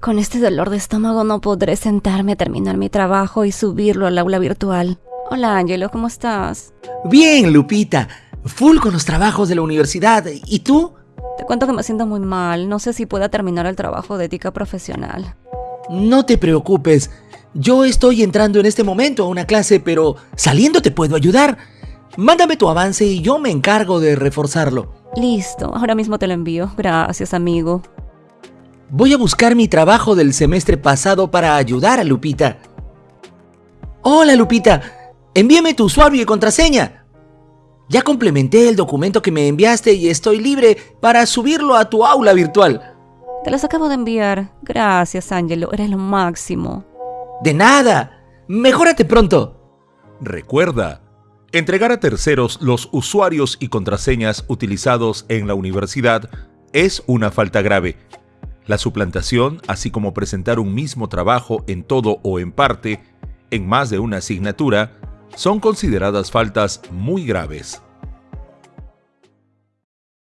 Con este dolor de estómago no podré sentarme a terminar mi trabajo y subirlo al aula virtual. Hola Angelo, ¿cómo estás? Bien, Lupita. Full con los trabajos de la universidad. ¿Y tú? Te cuento que me siento muy mal. No sé si pueda terminar el trabajo de ética profesional. No te preocupes. Yo estoy entrando en este momento a una clase, pero saliendo te puedo ayudar. Mándame tu avance y yo me encargo de reforzarlo. Listo, ahora mismo te lo envío. Gracias, amigo. Voy a buscar mi trabajo del semestre pasado para ayudar a Lupita. Hola, Lupita. Envíame tu usuario y contraseña. Ya complementé el documento que me enviaste y estoy libre para subirlo a tu aula virtual. Te los acabo de enviar. Gracias, Angelo. Eres lo máximo. De nada. Mejórate pronto. Recuerda, entregar a terceros los usuarios y contraseñas utilizados en la universidad es una falta grave. La suplantación, así como presentar un mismo trabajo en todo o en parte, en más de una asignatura, son consideradas faltas muy graves.